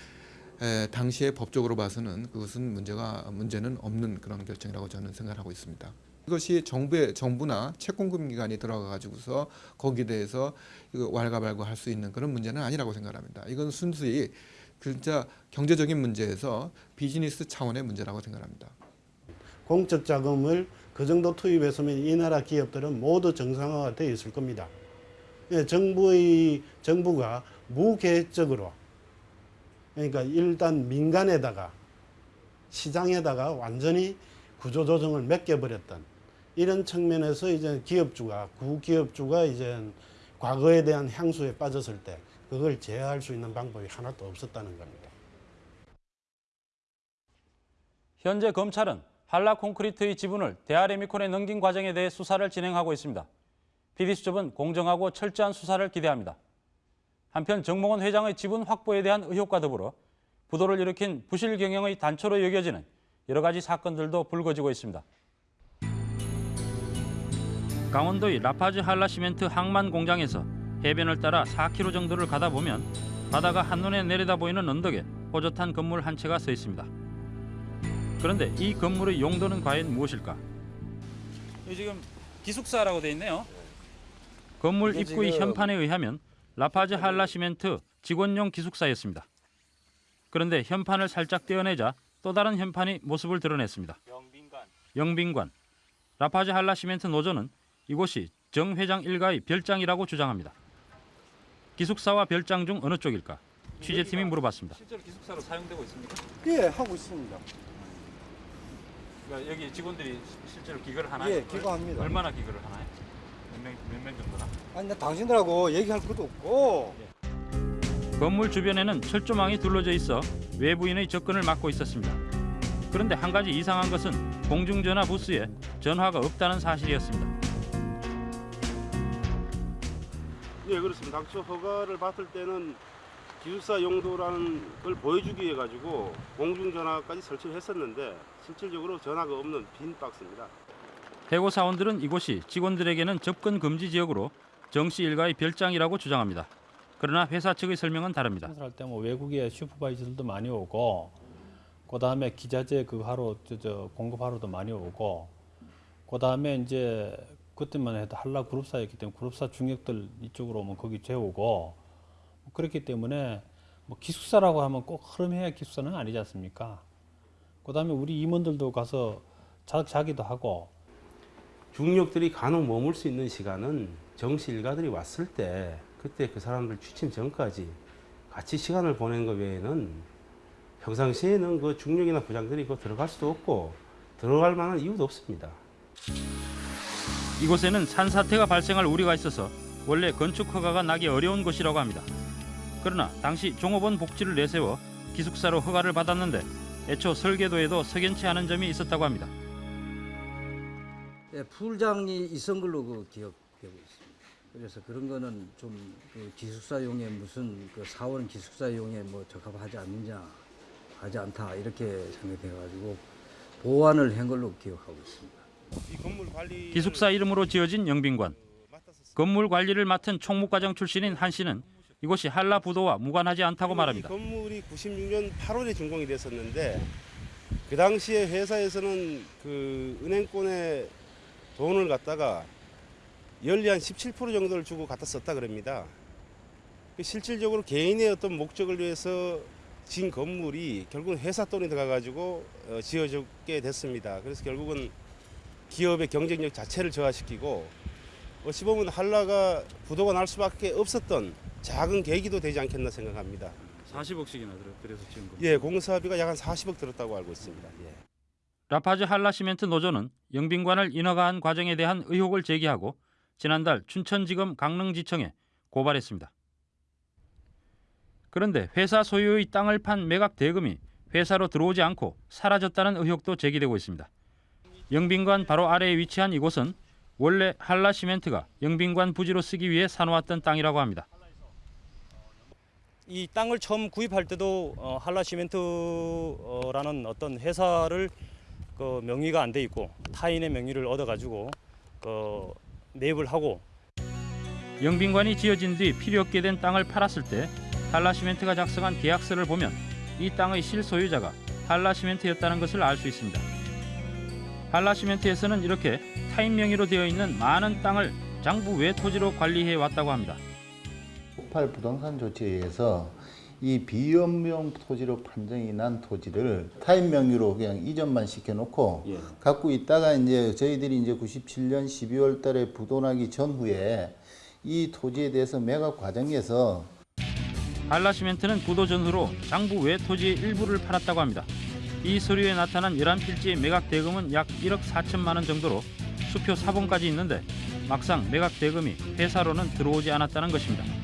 에, 당시에 법적으로 봐서는 그것은 문제가 문제는 없는 그런 결정이라고 저는 생각하고 있습니다. 이것이 정부의 정부나 채권금 기관이 들어가 가지고서 거기에 대해서 이거 왈가왈부 할 수 있는 그런 문제는 아니라고 생각합니다. 이건 순수히 진짜 경제적인 문제에서 비즈니스 차원의 문제라고 생각합니다. 공적 자금을 그 정도 투입했으면 이 나라 기업들은 모두 정상화가 되어 있을 겁니다. 예, 정부의 정부가 무계획적으로 그러니까 일단 민간에다가 시장에다가 완전히 구조조정을 맡겨버렸던 이런 측면에서 이제 기업주가 구기업주가 이제 과거에 대한 향수에 빠졌을 때 그걸 제어할 수 있는 방법이 하나도 없었다는 겁니다. 현재 검찰은 한라 콘크리트의 지분을 대아레미콘에 넘긴 과정에 대해 수사를 진행하고 있습니다. PD수첩은 공정하고 철저한 수사를 기대합니다. 한편 정몽원 회장의 지분 확보에 대한 의혹과 더불어 부도를 일으킨 부실 경영의 단초로 여겨지는 여러 가지 사건들도 불거지고 있습니다. 강원도의 라파즈 한라 시멘트 항만 공장에서 해변을 따라 4km 정도를 가다 보면 바다가 한눈에 내려다 보이는 언덕에 호젓한 건물 한 채가 서 있습니다. 그런데 이 건물의 용도는 과연 무엇일까? 지금 기숙사라고 돼 있네요. 건물 입구의 현판에 의하면 라파즈 한라 시멘트 직원용 기숙사였습니다. 그런데 현판을 살짝 떼어내자 또 다른 현판이 모습을 드러냈습니다. 영빈관. 라파즈 한라 시멘트 노조는 이곳이 정 회장 일가의 별장이라고 주장합니다. 기숙사와 별장 중 어느 쪽일까? 취재팀이 물어봤습니다. 실제로 기숙사로 사용되고 있습니까? 예, 하고 있습니다. 그러니까 여기 직원들이 시- 실제로 기거를 하나요? 예, 기거합니다. 얼마나 기거를 하나요? 몇명 정도나? 아니, 나 당신들하고 얘기할 것도 없고. 건물 주변에는 철조망이 둘러져 있어 외부인의 접근을 막고 있었습니다. 그런데 한 가지 이상한 것은 공중전화 부스에 전화가 없다는 사실이었습니다. 네 그렇습니다. 당초 허가를 받을 때는 기숙사 용도라는 걸 보여주기 위해 가지고 공중전화까지 설치를 했었는데 실질적으로 전화가 없는 빈 박스입니다. 해고 사원들은 이곳이 직원들에게는 접근 금지 지역으로 정씨 일가의 별장이라고 주장합니다. 그러나 회사 측의 설명은 다릅니다. 할 때 뭐 외국의 슈퍼바이저들도 많이 오고 그다음에 기자재 그 하러 저, 저 공급하러도 많이 오고 그다음에 이제 그때만 해도 한라 그룹사였기 때문에 그룹사 중역들 이쪽으로 오면 거기 재우고 그렇기 때문에 뭐 기숙사라고 하면 꼭 흐름해야 기숙사는 아니지 않습니까? 그다음에 우리 임원들도 가서 자, 자기도 하고 중력들이 간혹 머물 수 있는 시간은 정시 일가들이 왔을 때 그때 그 사람들 취침 전까지 같이 시간을 보낸 것 외에는 평상시에는 그 중력이나 부장들이 그 들어갈 수도 없고 들어갈 만한 이유도 없습니다. 이곳에는 산사태가 발생할 우려가 있어서 원래 건축 허가가 나기 어려운 곳이라고 합니다. 그러나 당시 종업원 복지를 내세워 기숙사로 허가를 받았는데 애초 설계도에도 석연치 않은 점이 있었다고 합니다. 예, 풀장이 있은 걸로 그 기억되고 있습니다. 그래서 그런 거는 좀 그 기숙사용에 무슨 그 사원 기숙사용에 뭐 적합하지 않느냐, 하지 않다 이렇게 생각돼가지고 보완을 한 걸로 기억하고 있습니다. 기숙사 이름으로 지어진 영빈관. 건물 관리를 맡은 총무과장 출신인 한 씨는 이곳이 한라 부도와 무관하지 않다고 말합니다. 이 건물이 96년 8월에 준공이 됐었는데 그 당시에 회사에서는 그 은행권에 돈을 갖다가 연리 한 17% 정도를 주고 갖다 썼다 그럽니다. 그 실질적으로 개인의 어떤 목적을 위해서 진 건물이 결국은 회사 돈이 들어가가지고 어, 지어졌게 됐습니다. 그래서 결국은 기업의 경쟁력 자체를 저하시키고 어찌 보면 한라가 부도가 날 수밖에 없었던 작은 계기도 되지 않겠나 생각합니다. 40억씩이나 들어서 지은 겁니다. 예, 공사비가 약 한 40억 들었다고 알고 있습니다. 예. 라파즈 한라시멘트 노조는 영빈관을 인허가한 과정에 대한 의혹을 제기하고 지난달 춘천지검 강릉지청에 고발했습니다. 그런데 회사 소유의 땅을 판 매각 대금이 회사로 들어오지 않고 사라졌다는 의혹도 제기되고 있습니다. 영빈관 바로 아래에 위치한 이곳은 원래 한라시멘트가 영빈관 부지로 쓰기 위해 사놓았던 땅이라고 합니다. 이 땅을 처음 구입할 때도 어, 한라시멘트라는 어떤 회사를 그 명의가 안 돼 있고 타인의 명의를 얻어가지고 그 매입을 하고 영빈관이 지어진 뒤 필요 없게 된 땅을 팔았을 때 한라시멘트가 작성한 계약서를 보면 이 땅의 실소유자가 한라시멘트였다는 것을 알 수 있습니다. 한라시멘트에서는 이렇게 타인 명의로 되어 있는 많은 땅을 장부 외 토지로 관리해 왔다고 합니다. 폭발 부동산 조치에 의해서 이 비연명 토지로 판정이 난 토지를 타인 명의로 그냥 이전만 시켜놓고 갖고 있다가 이제 저희들이 이제 97년 12월 달에 부도나기 전후에 이 토지에 대해서 매각 과정에서 한라시멘트는 부도 전후로 장부 외 토지의 일부를 팔았다고 합니다. 이 서류에 나타난 11필지의 매각 대금은 약 1억 4천만 원 정도로 수표 사본까지 있는데 막상 매각 대금이 회사로는 들어오지 않았다는 것입니다.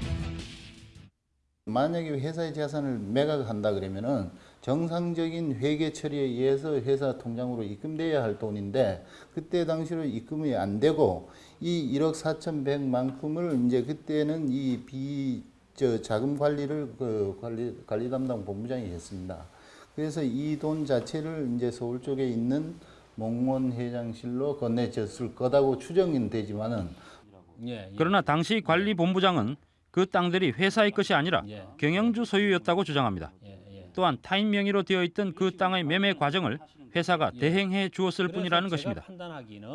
만약에 회사의 재산을 매각한다 그러면은 정상적인 회계 처리에 의해서 회사 통장으로 입금돼야 할 돈인데 그때 당시로 입금이 안 되고 이 1억 4,100만큼을 이제 그때는 이 비 저 자금 관리를 그 관리 관리 담당 본부장이 했습니다. 그래서 이 돈 자체를 이제 서울 쪽에 있는 몽원 회장실로 건네줬을 거다고 추정은 되지만은 그러나 당시 관리 본부장은 그 땅들이 회사의 것이 아니라 경영주 소유였다고 주장합니다. 또한 타인 명의로 되어 있던 그 땅의 매매 과정을 회사가 대행해 주었을 뿐이라는 것입니다. 판단하기는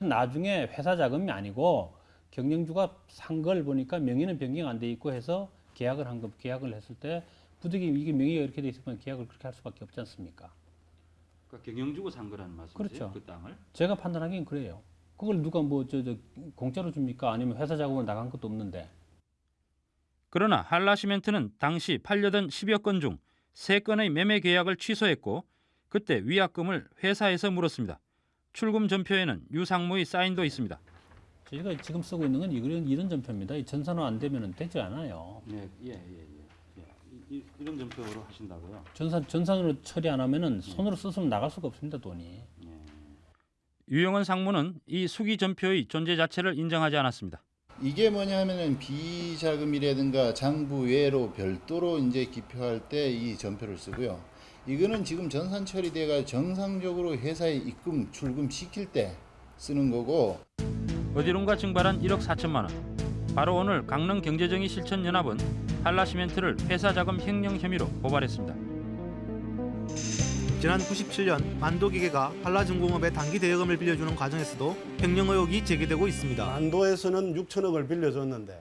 나중에 회사 자금이 아니고 경영주가 산 걸 보니까 명의는 변경 안 돼 있고 해서 계약을 한 거, 계약을 했을 때 부득이 이게 명의가 이렇게 돼 있으면 계약을 그렇게 할 수밖에 없지 않습니까? 그러니까 경영주가 산 거라는 말씀이세요? 그렇죠. 그 땅을? 제가 판단하기엔 그래요. 그걸 누가 뭐 저 저 공짜로 줍니까? 아니면 회사 자금으로 나간 것도 없는데. 그러나 한라시멘트는 당시 팔려던 10여 건 중 3건의 매매 계약을 취소했고 그때 위약금을 회사에서 물었습니다. 출금 전표에는 유상무의 사인도 있습니다. 저희가 지금 쓰고 있는 건 이런 이런 전표입니다. 이 전산화 안 되면 되지 않아요. 예, 예, 예, 예. 이런 전표로 하신다고요? 전산 전산으로 처리 안 하면은 손으로 썼으면 나갈 수가 없습니다 돈이. 유영은 상무는 이 수기 전표의 존재 자체를 인정하지 않았습니다. 이게 뭐냐면은 비자금이라든가 장부 외로 별도로 이제 기표할 때 이 전표를 쓰고요. 이거는 지금 전산 처리돼가 정상적으로 회사에 입금 출금 시킬 때 쓰는 거고 어디론가 증발한 1억 4천만 원. 바로 오늘 강릉 경제정의 실천연합은 한라시멘트를 회사 자금 횡령 혐의로 고발했습니다. 지난 97년 만도기계가 한라중공업에 단기 대여금을 빌려주는 과정에서도 횡령 의혹이 제기되고 있습니다. 만도에서는 6천억을 빌려줬는데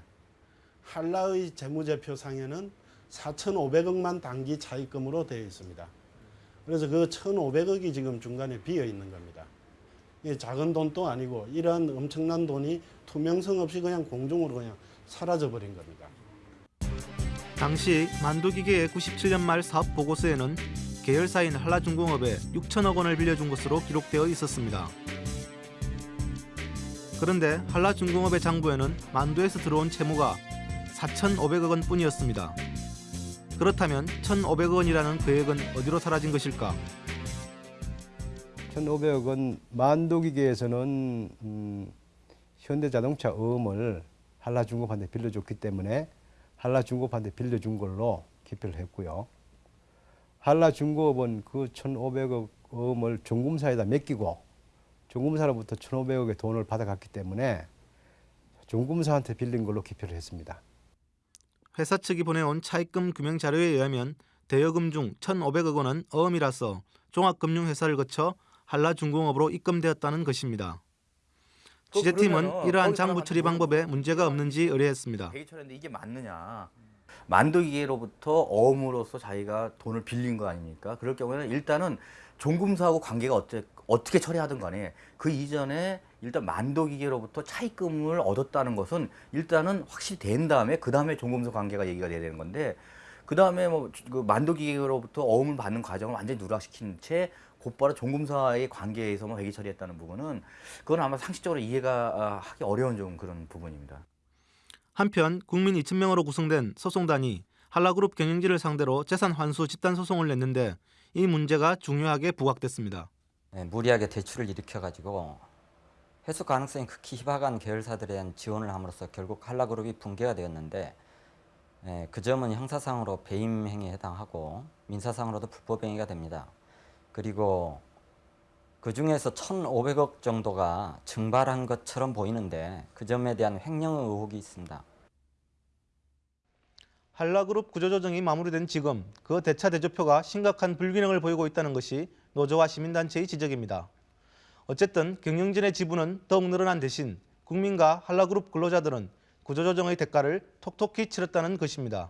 한라의 재무제표상에는 4,500억만 단기 차입금으로 되어 있습니다. 그래서 그 1,500억이 지금 중간에 비어 있는 겁니다. 작은 돈도 아니고 이러한 엄청난 돈이 투명성 없이 그냥 공중으로 그냥 사라져 버린 겁니다. 당시 만도기계의 97년 말 사업 보고서에는 계열사인 한라중공업에 6천억 원을 빌려준 것으로 기록되어 있었습니다. 그런데 한라중공업의 장부에는 만도에서 들어온 채무가 4,500억 원 뿐이었습니다. 그렇다면 1,500억 원이라는 계획은 어디로 사라진 것일까? 1,500억 원 만도기계에서는 음, 현대자동차 어음을 한라중공업한테 빌려줬기 때문에 한라중공업한테 빌려준 걸로 기표를 했고요. 한라중공업은 그 1,500억 어음을 종금사에다 맡기고 종금사로부터 1,500억의 돈을 받아갔기 때문에 종금사한테 빌린 걸로 기표를 했습니다. 회사 측이 보내온 차입금 규명 자료에 의하면 대여금 중 1,500억 원은 어음이라서 종합금융회사를 거쳐 한라중공업으로 입금되었다는 것입니다. 취재팀은 이러한 장부 처리 방법에 문제가 없는지 의뢰했습니다. 대기철인데 이게 맞느냐? 만도기계로부터 어음으로써 자기가 돈을 빌린 거 아닙니까? 그럴 경우에는 일단은 종금사하고 관계가 어째, 어떻게 처리하든 간에 그 이전에 일단 만도기계로부터 차입금을 얻었다는 것은 일단은 확실히 된 다음에 그 다음에 종금사 관계가 얘기가 돼야 되는 건데 그 다음에 뭐그 만도기계로부터 어음을 받는 과정을 완전히 누락시킨 채 곧바로 종금사의 관계에서만 회계 처리했다는 부분은 그건 아마 상식적으로 이해가 아, 하기 어려운 좀 그런 부분입니다. 한편 국민 2천 명으로 구성된 소송단이 한라그룹 경영진을 상대로 재산 환수 집단 소송을 냈는데 이 문제가 중요하게 부각됐습니다. 네, 무리하게 대출을 일으켜가지고 회수 가능성이 극히 희박한 계열사들에 대한 지원을 함으로써 결국 한라그룹이 붕괴가 되었는데 예, 그 점은 형사상으로 배임 행위에 해당하고 민사상으로도 불법 행위가 됩니다. 그리고 그 중에서 1,500억 정도가 증발한 것처럼 보이는데 그 점에 대한 횡령 의혹이 있습니다. 한라그룹 구조조정이 마무리된 지금 그 대차 대조표가 심각한 불균형을 보이고 있다는 것이 노조와 시민단체의 지적입니다. 어쨌든 경영진의 지분은 더욱 늘어난 대신 국민과 한라그룹 근로자들은 구조조정의 대가를 톡톡히 치렀다는 것입니다.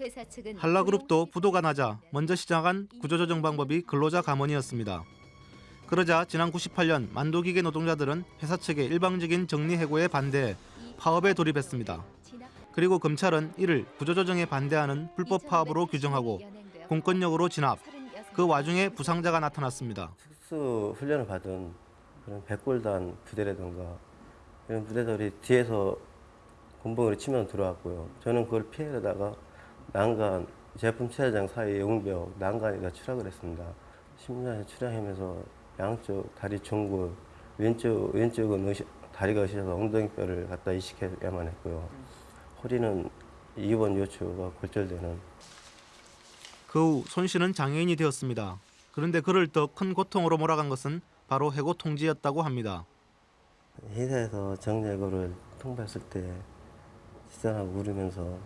회사 측은 한라그룹도 부도가 나자 먼저 시작한 구조조정 방법이 근로자 감원이었습니다. 그러자 지난 98년 만도기계 노동자들은 회사 측의 일방적인 정리 해고에 반대해 파업에 돌입했습니다. 그리고 검찰은 이를 구조조정에 반대하는 불법 파업으로 규정하고 공권력으로 진압. 그 와중에 부상자가 나타났습니다. 특수 훈련을 받은 그런 백골단 부대라든가 이런 부대들이 뒤에서 곤봉으로 치면 들어왔고요. 저는 그걸 피해가다가 난간 제품 체장 사이 영벽 난간에다 추락을 했습니다. 심장에 추락하면서 양쪽 다리 중골 왼쪽 왼쪽은 의시, 다리가 으시셔서 엉덩이뼈를 갖다 이식해야만 했고요. 허리는 입원 요추가 골절되는 그 후 손 씨는 장애인이 되었습니다. 그런데 그를 더 큰 고통으로 몰아간 것은 바로 해고 통지였다고 합니다. 회사에서 정례고를 통보했을 때 시장하고 울으면서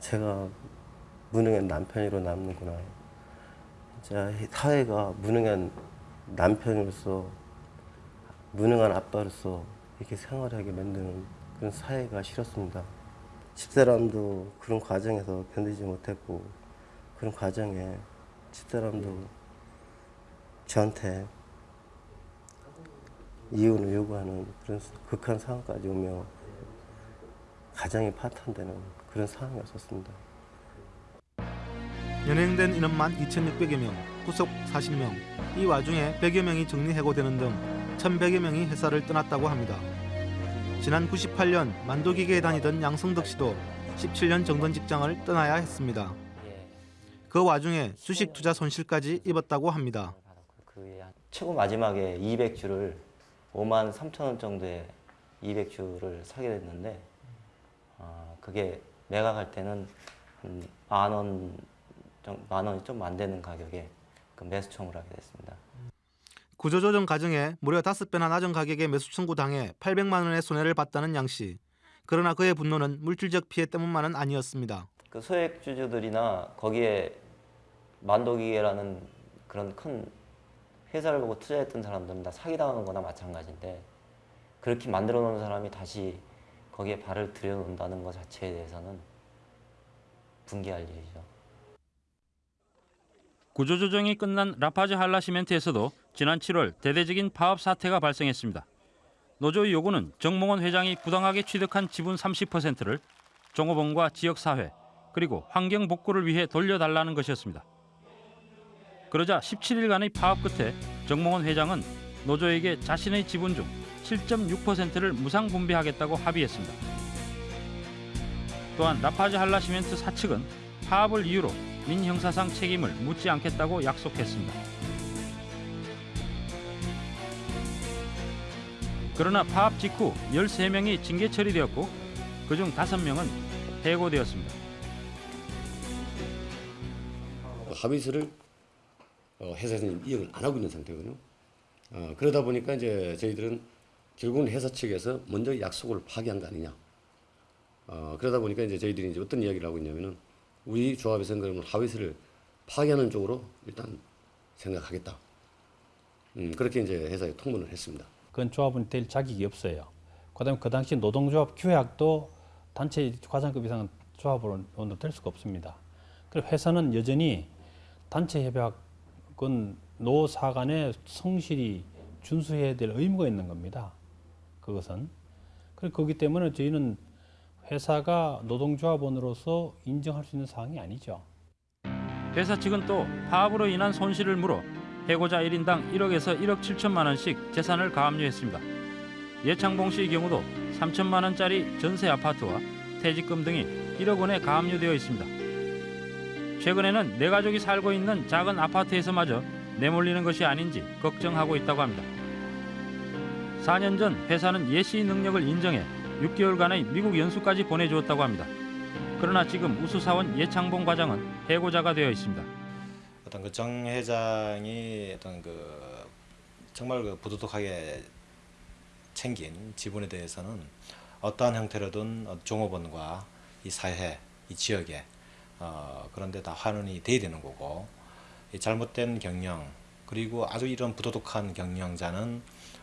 제가 무능한 남편으로 남는구나. 진짜 사회가 무능한 남편으로서 무능한 아빠로서 이렇게 생활하게 만드는 그런 사회가 싫었습니다. 집사람도 그런 과정에서 견디지 못했고 그런 과정에 집사람도 저한테 이혼을 요구하는 그런 극한 상황까지 오며 가정이 파탄되는 그런 상황이었었습니다. 연행된 인원만 2,600여 명, 구속 40명. 이 와중에 100여 명이 정리해고되는 등 1,100여 명이 회사를 떠났다고 합니다. 지난 98년 만도기계에 다니던 양성덕 씨도 17년 정던 직장을 떠나야 했습니다. 그 와중에 주식 투자 손실까지 입었다고 합니다. 최고 마지막에 200주를 5만 3천 원 정도의 200주를 사게 됐는데 어, 그게 매각할 때는 만 원, 만 원이 좀 안 되는 가격에 그 매수 청구를 하게 됐습니다. 구조조정 과정에 무려 5배나 낮은 가격에 매수 청구당해 800만 원의 손해를 봤다는 양 씨. 그러나 그의 분노는 물질적 피해 때문만은 아니었습니다. 그 소액 주주들이나 거기에 만도기계라는 그런 큰 회사를 보고 투자했던 사람들은 다 사기당하는 거나 마찬가지인데 그렇게 만들어 놓은 사람이 다시 거기에 발을 들여놓는다는 것 자체에 대해서는 분개할 일이죠. 구조조정이 끝난 라파즈 한라시멘트에서도 지난 7월 대대적인 파업 사태가 발생했습니다. 노조의 요구는 정몽원 회장이 부당하게 취득한 지분 30%를 종업원과 지역사회 그리고 환경 복구를 위해 돌려달라는 것이었습니다. 그러자 17일간의 파업 끝에 정몽원 회장은 노조에게 자신의 지분 중 7.6%를 무상 분배하겠다고 합의했습니다. 또한 라파즈 한라시멘트 사측은 파업을 이유로 민 형사상 책임을 묻지 않겠다고 약속했습니다. 그러나 파업 직후 13명이 징계 처리되었고 그중 5명은 해고되었습니다. 합의서를 어, 회사에서는 이행을 안 하고 있는 상태거든요. 어, 그러다 보니까 이제 저희들은 결국은 회사 측에서 먼저 약속을 파기한 거 아니냐. 어, 그러다 보니까 이제 저희들이 이제 어떤 이야기를 하고 있냐면은 우리 조합에서는 그러면 합의서를 파기하는 쪽으로 일단 생각하겠다. 음, 그렇게 이제 회사에 통보를 했습니다. 그건 조합은 될 자격이 없어요. 그다음에 그 당시 노동조합 규약도 단체 과장급 이상은 조합으로 될 수가 없습니다. 그리고 회사는 여전히 단체 협약은 노사 간의 성실히 준수해야 될 의무가 있는 겁니다. 그것은. 그렇기 때문에 저희는 회사가 노동조합원으로서 인정할 수 있는 사항이 아니죠. 회사 측은 또 파업으로 인한 손실을 물어 해고자 1인당 1억에서 1억 7천만 원씩 재산을 가압류했습니다. 예창봉 씨의 경우도 3천만 원짜리 전세 아파트와 퇴직금 등이 1억 원에 가압류되어 있습니다. 최근에는 내 가족이 살고 있는 작은 아파트에서마저 내몰리는 것이 아닌지 걱정하고 있다고 합니다. 4년 전 회사는 예시 능력을 인정해 6개월간의 미국 연수까지 보내주었다고 합니다. 그러나 지금 우수사원 예창봉 과장은 해고자가 되어 있습니다. 어떤 그 정 회장이 어떤 그 정말 그 부도덕하게 챙긴 지분에 대해서는 어떠한 형태로든 어, 종업원과 이 사회, 이 지역에 어, 그런데 다 환원이 돼야 되는 거고 이 잘못된 경영 그리고 아주 이런 부도덕한 경영자는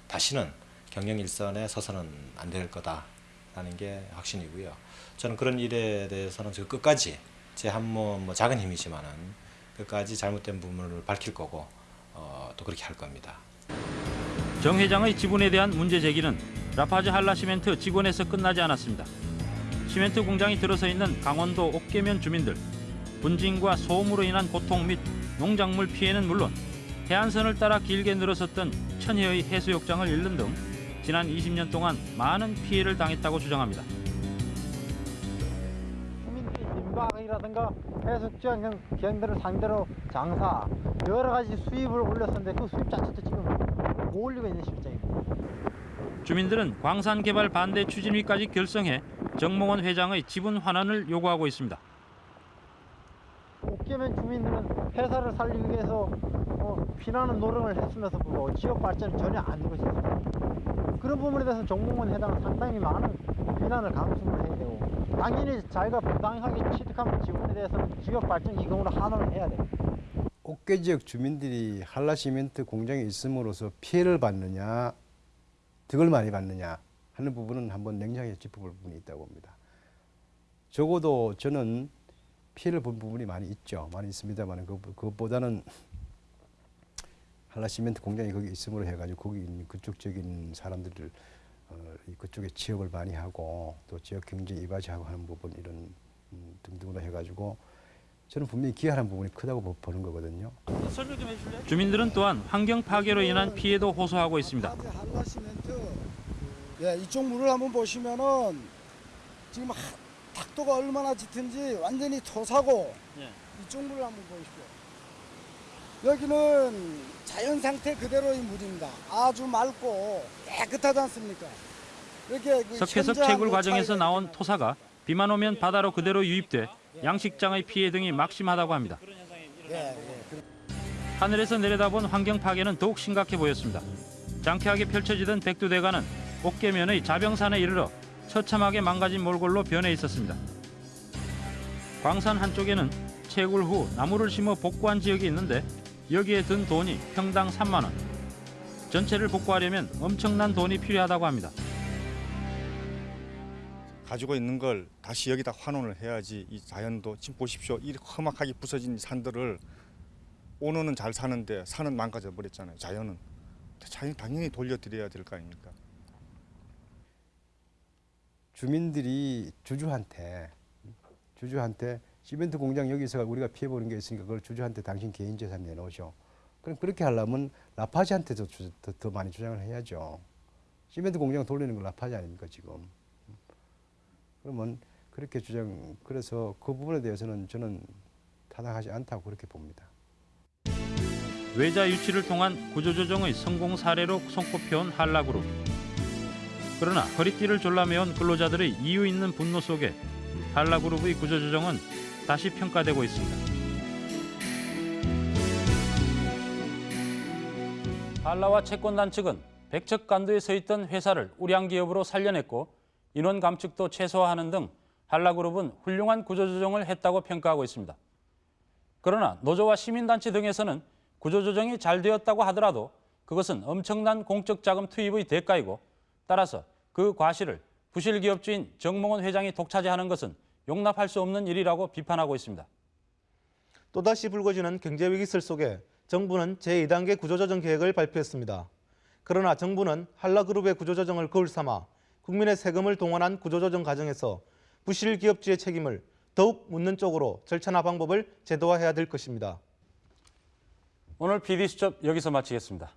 다시는 경영 일선에 서서는 안 될 거다라는 게 확신이고요. 저는 그런 일에 대해서는 저 끝까지 제 한몸 뭐 작은 힘이지만은 끝까지 잘못된 부분을 밝힐 거고 어, 또 그렇게 할 겁니다. 정 회장의 지분에 대한 문제 제기는 라파즈 한라시멘트 직원에서 끝나지 않았습니다. 시멘트 공장이 들어서 있는 강원도 옥계면 주민들, 분진과 소음으로 인한 고통 및 농작물 피해는 물론 해안선을 따라 길게 늘어섰던 천혜의 해수욕장을 잃는 등 지난 20년 동안 많은 피해를 당했다고 주장합니다. 민박이라든가 해수욕장 경들을 상대로 장사 여러 가지 수입을 올렸었는데 그 수입 자체도 지금 못 올리고 있는 실정입니다. 주민들은 광산 개발 반대 추진위까지 결성해 정몽원 회장의 지분 환원을 요구하고 있습니다. 옥계면 주민들은 회사를 살리기 위해서 어, 피나는 노력을 했으면서 뭐 지역 발전이 전혀 안 되고 있습니다. 그런 부분에 대해서 정몽원 회장은 상당히 많은 비난을 강수를 해야 되고 당연히 자기가 부당하게 취득한 지분에 대해서는 지역 발전 기금으로 환원을 해야 됩니다. 옥계 지역 주민들이 한라시멘트 공장에 있음으로써 피해를 받느냐 득을 많이 받느냐 하는 부분은 한번 냉정하게 짚어볼 부분이 있다고 봅니다. 적어도 저는 피해를 본 부분이 많이 있죠. 많이 있습니다만 그, 그것보다는 한라시멘트 공장이 거기 있음으로 해가지고 거기 있는 그쪽 지역에 있는 사람들을 어, 그쪽에 취업을 많이 하고 또 지역 경제 이바지하고 하는 부분 이런 음, 등등으로 해가지고 저는 분명히 기여하는 부분이 크다고 보는 거거든요. 설명 좀 해줄래? 주민들은 또한 환경 파괴로 인한 피해도 호소하고 있습니다. 예, 이쪽 물을 한번 보시면은 지금 하, 탁도가 얼마나 짙은지 완전히 토사고 예. 이쪽 물을 한번 보십시오. 여기는 자연 상태 그대로의 물입니다. 아주 맑고 깨끗하지 않습니까? 이렇게 그 석회석 채굴 그 과정에서 나온 토사가 비만 오면 바다로 그대로 유입돼 양식장의 피해 등이 막심하다고 합니다. 예, 예. 하늘에서 내려다본 환경 파괴는 더욱 심각해 보였습니다. 장쾌하게 펼쳐지던 백두대간은 옥계면의 자병산에 이르러 처참하게 망가진 몰골로 변해 있었습니다. 광산 한쪽에는 채굴 후 나무를 심어 복구한 지역이 있는데 여기에 든 돈이 평당 3만 원. 전체를 복구하려면 엄청난 돈이 필요하다고 합니다. 가지고 있는 걸 다시 여기다 환원을 해야지 이 자연도 지금 보십시오. 이 험악하게 부서진 산들을 오너는 잘 사는데 산은 망가져 버렸잖아요. 자연은 자연 당연히 돌려드려야 될 거 아닙니까? 주민들이 주주한테 주주한테 시멘트 공장 여기서 우리가 피해 보는 게 있으니까 그걸 주주한테 당신 개인 재산 내놓으셔. 그럼 그렇게 하려면 라파지한테도 주, 더, 더 많이 주장을 해야죠. 시멘트 공장 돌리는 건 라파지 아닙니까 지금. 그러면 그렇게 주장 그래서 그 부분에 대해서는 저는 타당하지 않다고 그렇게 봅니다. 외자 유치를 통한 구조조정의 성공 사례로 손꼽혀온 한라그룹. 그러나 허리띠를 졸라매온 근로자들의 이유 있는 분노 속에 한라그룹의 구조조정은 다시 평가되고 있습니다. 한라와 채권단 측은 백척 간도에 서 있던 회사를 우량기업으로 살려냈고 인원 감축도 최소화하는 등 한라그룹은 훌륭한 구조조정을 했다고 평가하고 있습니다. 그러나 노조와 시민단체 등에서는 구조조정이 잘 되었다고 하더라도 그것은 엄청난 공적 자금 투입의 대가이고 따라서 그 과실을 부실 기업주인 정몽원 회장이 독차지하는 것은 용납할 수 없는 일이라고 비판하고 있습니다. 또다시 불거지는 경제 위기설 속에 정부는 제2단계 구조조정 계획을 발표했습니다. 그러나 정부는 한라그룹의 구조조정을 거울 삼아 국민의 세금을 동원한 구조조정 과정에서 부실 기업주의 책임을 더욱 묻는 쪽으로 절차나 방법을 제도화해야 될 것입니다. 오늘 PD수첩 여기서 마치겠습니다.